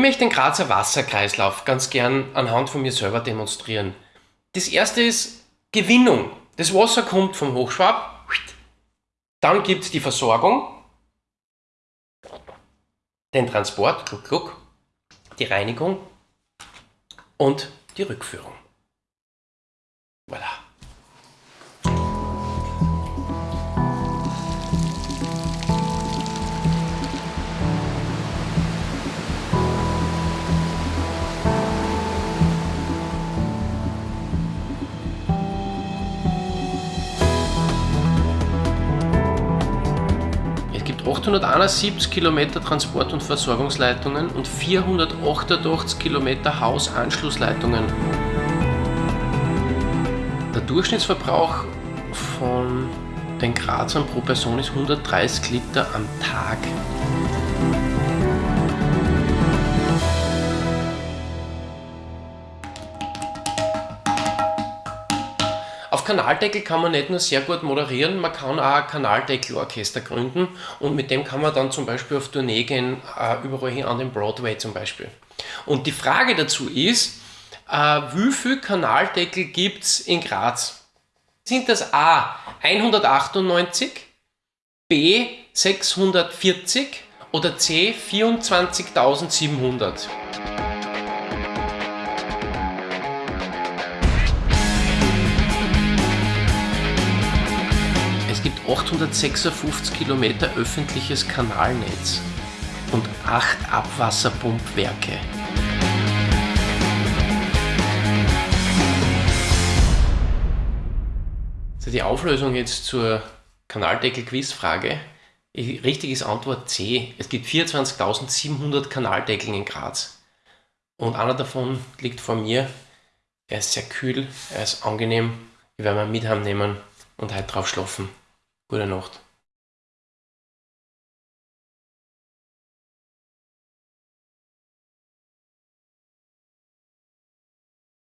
möchte den Grazer Wasserkreislauf ganz gern anhand von mir selber demonstrieren. Das erste ist Gewinnung. Das Wasser kommt vom Hochschwab, dann gibt es die Versorgung, den Transport, gluck, gluck, die Reinigung und die Rückführung. Es gibt 871 Kilometer Transport- und Versorgungsleitungen und 488 Kilometer Hausanschlussleitungen. Der Durchschnittsverbrauch von den Grazern pro Person ist 130 Liter am Tag. Kanaldeckel kann man nicht nur sehr gut moderieren, man kann auch ein Kanaldeckelorchester gründen und mit dem kann man dann zum Beispiel auf Tournee gehen, äh, überall hin an den Broadway zum Beispiel. Und die Frage dazu ist, äh, wie viele Kanaldeckel gibt es in Graz? Sind das A 198, B 640 oder C 24.700? 856 Kilometer öffentliches Kanalnetz und 8 Abwasserpumpwerke. Die Auflösung jetzt zur Kanaldeckel-Quizfrage. Richtig ist Antwort C. Es gibt 24.700 Kanaldeckel in Graz. Und einer davon liegt vor mir. Er ist sehr kühl, er ist angenehm. Ich werde mal mit heimnehmen und heute drauf schlafen. Gute Nacht.